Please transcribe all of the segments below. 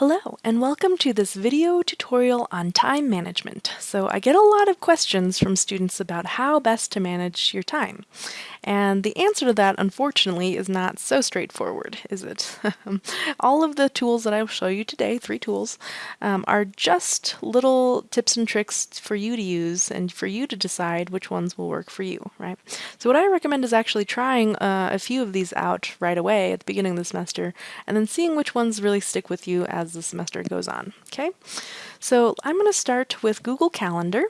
Hello and welcome to this video tutorial on time management. So I get a lot of questions from students about how best to manage your time. And the answer to that, unfortunately, is not so straightforward, is it? All of the tools that I will show you today, three tools, um, are just little tips and tricks for you to use and for you to decide which ones will work for you, right? So what I recommend is actually trying uh, a few of these out right away at the beginning of the semester and then seeing which ones really stick with you as the semester goes on, okay? So I'm going to start with Google Calendar.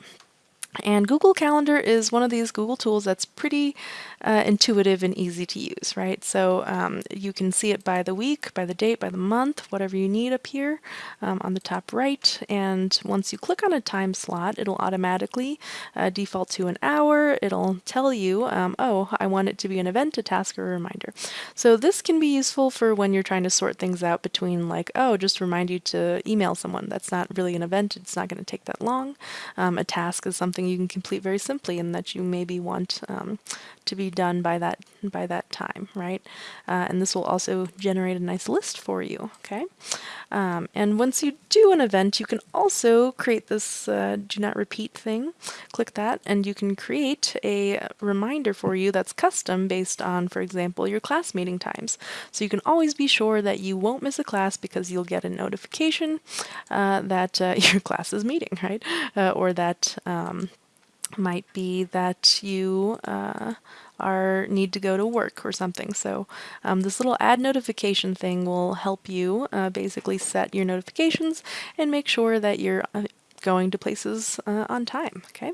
And Google Calendar is one of these Google tools that's pretty uh, intuitive and easy to use, right? So um, you can see it by the week, by the date, by the month, whatever you need up here um, on the top right. And once you click on a time slot, it'll automatically uh, default to an hour. It'll tell you, um, oh, I want it to be an event, a task, or a reminder. So this can be useful for when you're trying to sort things out between like, oh, just remind you to email someone. That's not really an event. It's not going to take that long. Um, a task is something you can complete very simply and that you maybe want um, to be done by that by that time, right? Uh, and this will also generate a nice list for you, okay? Um, and once you do an event, you can also create this uh, do not repeat thing. Click that, and you can create a reminder for you that's custom based on, for example, your class meeting times. So you can always be sure that you won't miss a class because you'll get a notification uh, that uh, your class is meeting, right? Uh, or that um, might be that you uh, are need to go to work or something. So um, this little add notification thing will help you uh, basically set your notifications and make sure that you're uh, going to places uh, on time, okay?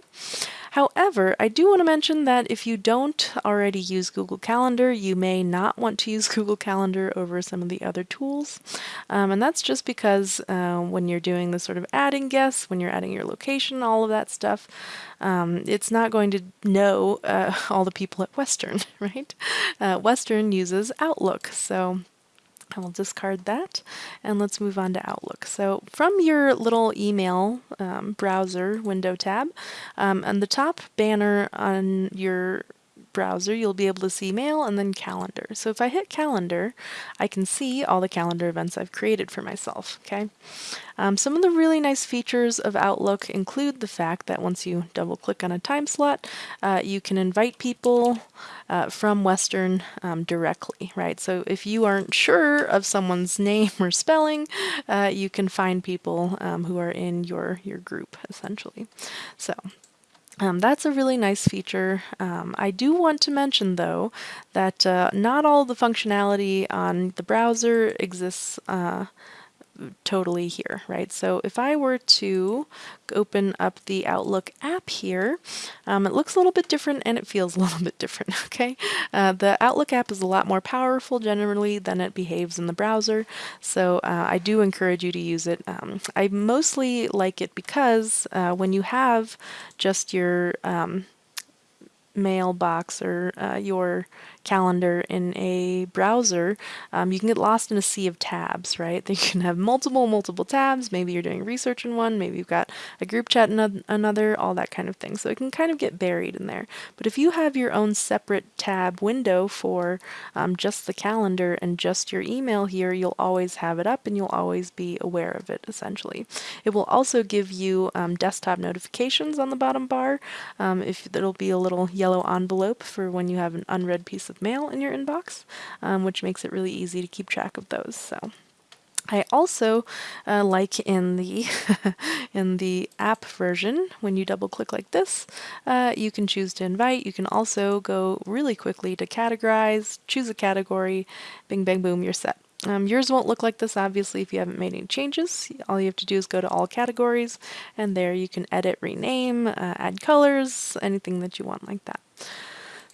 However, I do want to mention that if you don't already use Google Calendar, you may not want to use Google Calendar over some of the other tools. Um, and that's just because uh, when you're doing the sort of adding guests, when you're adding your location, all of that stuff, um, it's not going to know uh, all the people at Western, right? Uh, Western uses Outlook, so I will discard that and let's move on to Outlook. So from your little email um, browser window tab, um, and the top banner on your browser, you'll be able to see mail and then calendar. So if I hit calendar, I can see all the calendar events I've created for myself, okay? Um, some of the really nice features of Outlook include the fact that once you double click on a time slot, uh, you can invite people uh, from Western um, directly, right? So if you aren't sure of someone's name or spelling, uh, you can find people um, who are in your, your group, essentially. So um, that's a really nice feature. Um, I do want to mention, though, that uh, not all the functionality on the browser exists uh, totally here, right? So if I were to open up the Outlook app here, um, it looks a little bit different and it feels a little bit different, okay? Uh, the Outlook app is a lot more powerful generally than it behaves in the browser, so uh, I do encourage you to use it. Um, I mostly like it because uh, when you have just your um, mailbox or uh, your calendar in a browser, um, you can get lost in a sea of tabs, right? You can have multiple, multiple tabs. Maybe you're doing research in one, maybe you've got a group chat in another, all that kind of thing. So it can kind of get buried in there. But if you have your own separate tab window for um, just the calendar and just your email here, you'll always have it up and you'll always be aware of it, essentially. It will also give you um, desktop notifications on the bottom bar. Um, if It'll be a little yellow envelope for when you have an unread piece of mail in your inbox, um, which makes it really easy to keep track of those. So. I also uh, like in the in the app version, when you double click like this, uh, you can choose to invite. You can also go really quickly to categorize, choose a category, bing bang boom, you're set. Um, yours won't look like this obviously if you haven't made any changes. All you have to do is go to all categories and there you can edit, rename, uh, add colors, anything that you want like that.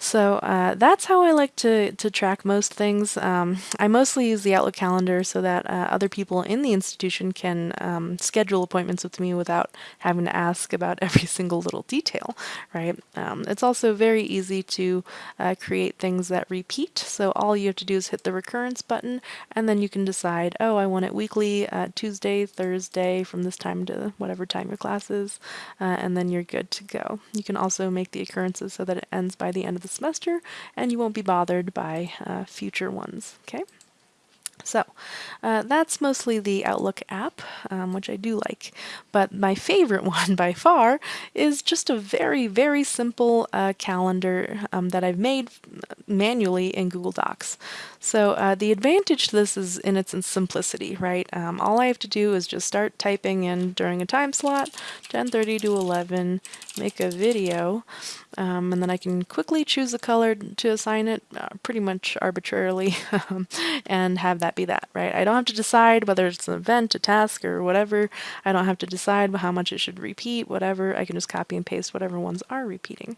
So uh, that's how I like to, to track most things. Um, I mostly use the Outlook calendar so that uh, other people in the institution can um, schedule appointments with me without having to ask about every single little detail, right? Um, it's also very easy to uh, create things that repeat. So all you have to do is hit the recurrence button and then you can decide, oh, I want it weekly, uh, Tuesday, Thursday, from this time to whatever time your class is, uh, and then you're good to go. You can also make the occurrences so that it ends by the end of the semester and you won't be bothered by uh, future ones, okay? So uh, that's mostly the Outlook app, um, which I do like. But my favorite one by far is just a very, very simple uh, calendar um, that I've made manually in Google Docs. So uh, the advantage to this is in its simplicity, right? Um, all I have to do is just start typing in during a time slot, 10.30 to 11, make a video, um, and then I can quickly choose a color to assign it uh, pretty much arbitrarily and have that be that, right? I don't have to decide whether it's an event, a task, or whatever. I don't have to decide how much it should repeat, whatever. I can just copy and paste whatever ones are repeating.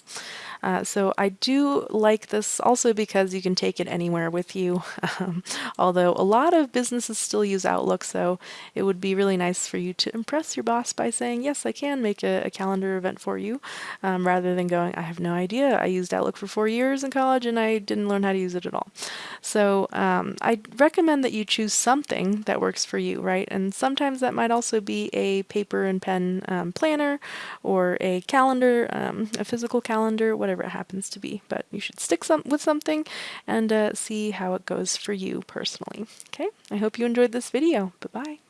Uh, so I do like this also because you can take it anywhere with you, um, although a lot of businesses still use Outlook, so it would be really nice for you to impress your boss by saying, yes, I can make a, a calendar event for you, um, rather than going, have no idea. I used Outlook for four years in college and I didn't learn how to use it at all. So um, I recommend that you choose something that works for you, right? And sometimes that might also be a paper and pen um, planner or a calendar, um, a physical calendar, whatever it happens to be. But you should stick some with something and uh, see how it goes for you personally. Okay, I hope you enjoyed this video. Bye-bye.